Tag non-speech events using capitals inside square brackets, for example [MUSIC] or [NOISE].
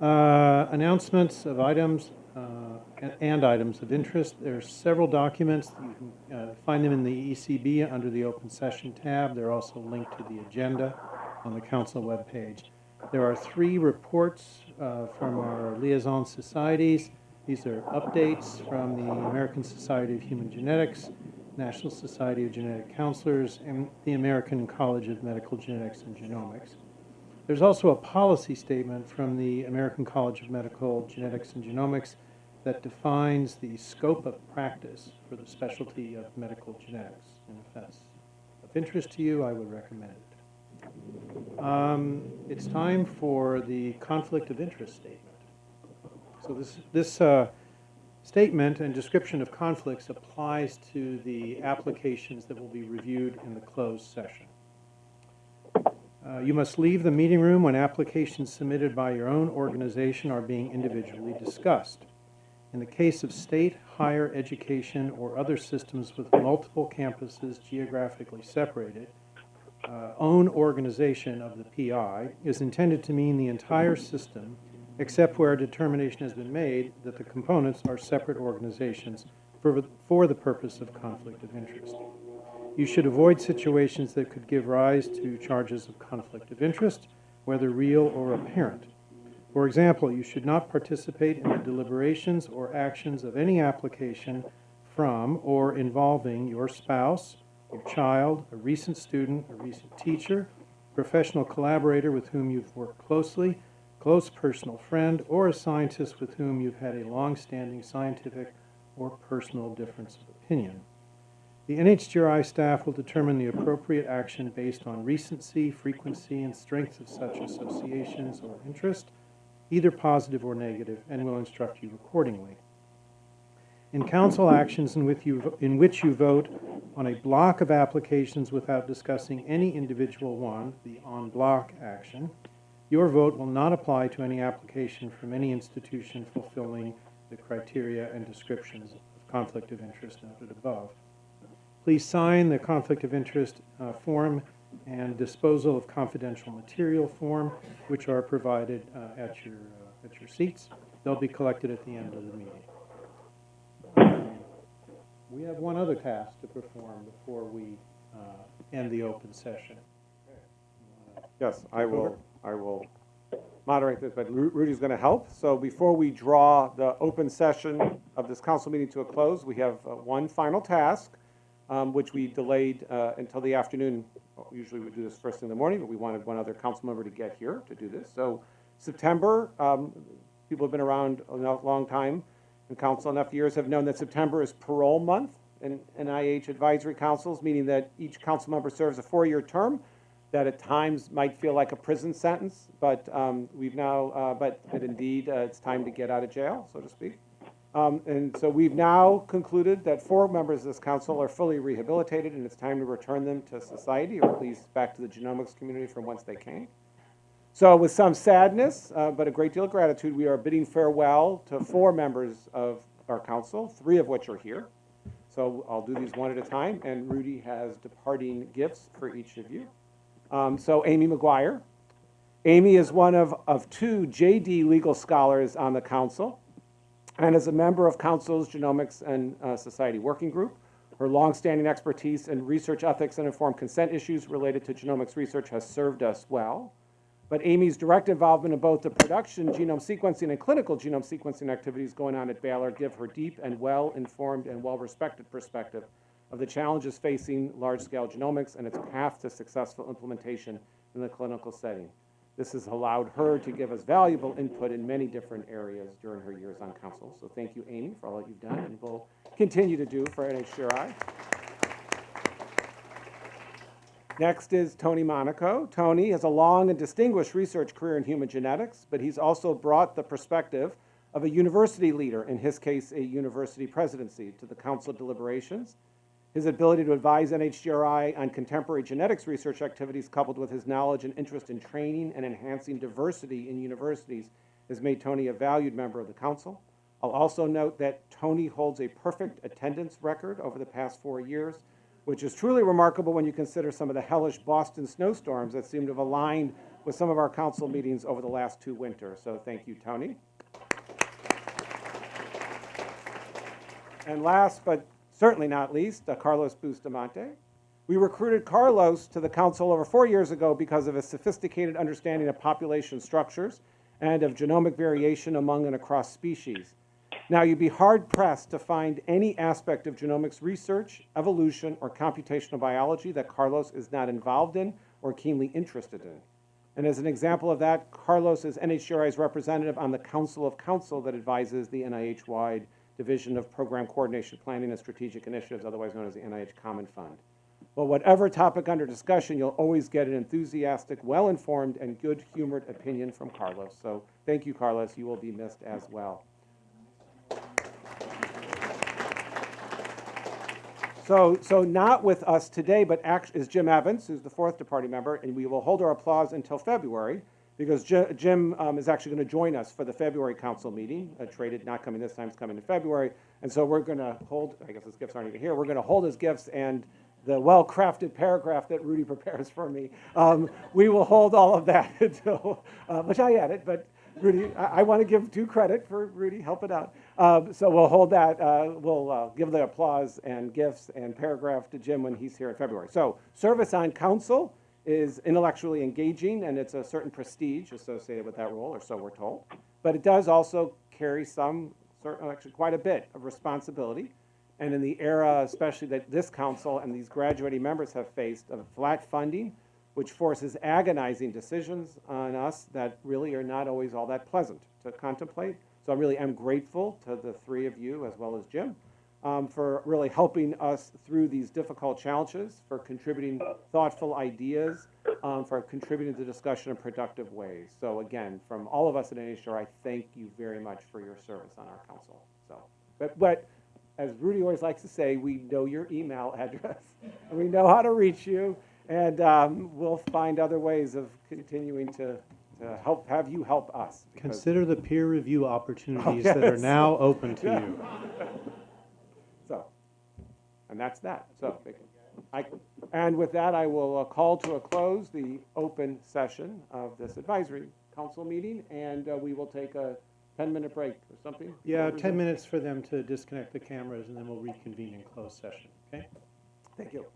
Uh, Announcements of items uh, and- items of interest. There are several documents. You can uh, find them in the ECB under the Open Session tab. They're also linked to the agenda on the council webpage. There are three reports uh, from our liaison societies. These are updates from the American Society of Human Genetics, National Society of Genetic Counselors, and the American College of Medical Genetics and Genomics. There's also a policy statement from the American College of Medical Genetics and Genomics that defines the scope of practice for the specialty of medical genetics. And if that's of interest to you, I would recommend it. Um, It's time for the conflict of interest statement. So this, this uh, statement and description of conflicts applies to the applications that will be reviewed in the closed session. Uh, You must leave the meeting room when applications submitted by your own organization are being individually discussed. In the case of state higher education or other systems with multiple campuses geographically separated, uh, own organization of the PI is intended to mean the entire system, except where a determination has been made that the components are separate organizations for, for the purpose of conflict of interest. You should avoid situations that could give rise to charges of conflict of interest, whether real or apparent. For example, you should not participate in the deliberations or actions of any application from or involving your spouse, your child, a recent student, a recent teacher, professional collaborator with whom you've worked closely, close personal friend, or a scientist with whom you've had a long-standing scientific or personal difference of opinion. The NHGRI staff will determine the appropriate action based on recency, frequency, and strength of such associations or interest, either positive or negative, and will instruct you accordingly. In council actions in which you, in which you vote on a block of applications without discussing any individual one, the en bloc action, your vote will not apply to any application from any institution fulfilling the criteria and descriptions of conflict of interest noted above. Please sign the conflict of interest uh, form and disposal of confidential material form, which are provided uh, at your, uh, at your seats. They'll be collected at the end of the meeting. We have one other task to perform before we uh, end the open session. Yes, I will, I will moderate this, but Ru- Rudy's going to help. So before we draw the open session of this council meeting to a close, we have uh, one final task, um, which we delayed uh, until the afternoon. Usually we do this first thing in the morning, but we wanted one other council member to get here to do this. So September, um, people have been around a long time in council, enough years, have known that September is parole month in NIH advisory councils, meaning that each council member serves a four-year term that at times might feel like a prison sentence, but um, we've now, uh, but, but indeed, uh, it's time to get out of jail, so to speak. Um, and so we've now concluded that four members of this council are fully rehabilitated, and it's time to return them to society, or at least back to the genomics community from whence they came. So with some sadness, uh, but a great deal of gratitude, we are bidding farewell to four members of our council, three of which are here. So I'll do these one at a time, and Rudy has departing gifts for each of you. Um, so Amy McGuire. Amy is one of, of two JD legal scholars on the council and is a member of council's Genomics and uh, Society Working Group. Her longstanding expertise in research ethics and informed consent issues related to genomics research has served us well. But Amy's direct involvement in both the production genome sequencing and clinical genome sequencing activities going on at Baylor give her deep and well-informed and well-respected perspective of the challenges facing large-scale genomics and its path to successful implementation in the clinical setting. This has allowed her to give us valuable input in many different areas during her years on council. So thank you, Amy, for all that you've done and will continue to do for NHGRI. Next is Tony Monaco. Tony has a long and distinguished research career in human genetics, but he's also brought the perspective of a university leader, in his case, a university presidency, to the council deliberations. His ability to advise NHGRI on contemporary genetics research activities, coupled with his knowledge and interest in training and enhancing diversity in universities, has made Tony a valued member of the council. I'll also note that Tony holds a perfect attendance record over the past four years, which is truly remarkable when you consider some of the hellish Boston snowstorms that seem to have aligned with some of our council meetings over the last two winters. So thank you, Tony. And last but certainly not least, uh, Carlos Bustamante. We recruited Carlos to the council over four years ago because of his sophisticated understanding of population structures and of genomic variation among and across species. Now, you'd be hard pressed to find any aspect of genomics research, evolution, or computational biology that Carlos is not involved in or keenly interested in. And as an example of that, Carlos is NHGRI's representative on the Council of Council that advises the NIH-wide Division of Program Coordination, Planning, and Strategic Initiatives, otherwise known as the NIH Common Fund. But whatever topic under discussion, you'll always get an enthusiastic, well-informed, and good-humored opinion from Carlos. So thank you, Carlos. You will be missed as well. So, so not with us today, but act is Jim Evans, who's the fourth departing member, and we will hold our applause until February, because Ji- Jim um, is actually going to join us for the February council meeting. Uh, Traded, not coming this time, it's coming in February. And so we're going to hold, I guess his gifts aren't even here, we're going to hold his gifts and the well-crafted paragraph that Rudy [LAUGHS] prepares for me. Um, We will hold all of that [LAUGHS] until, uh, which I edit, but Rudy, I, I want to give due credit for Rudy helping out. Um, so we'll hold that, uh, we'll uh, give the applause and gifts and paragraph to Jim when he's here in February. So service on council is intellectually engaging and it's a certain prestige associated with that role, or so we're told. But it does also carry some, actually quite a bit of responsibility. And in the era, especially that this council and these graduating members have faced of flat funding, which forces agonizing decisions on us that really are not always all that pleasant to contemplate. So I really am grateful to the three of you, as well as Jim, um, for really helping us through these difficult challenges, for contributing thoughtful ideas, um, for contributing to the discussion in productive ways. So again, from all of us at NHR, I thank you very much for your service on our council. So, but, but as Rudy always likes to say, we know your email address, and [LAUGHS] we know how to reach you, and um, we'll find other ways of continuing to, to help, have you help us. Consider the peer review opportunities [LAUGHS] that are now open to you. [LAUGHS] And that's that, so, I, and with that, I will uh, call to a close the open session of this advisory council meeting, and uh, we will take a ten-minute break or something. Yeah, 10 minutes for them to disconnect the cameras, and then we'll reconvene in closed session, okay? Thank you.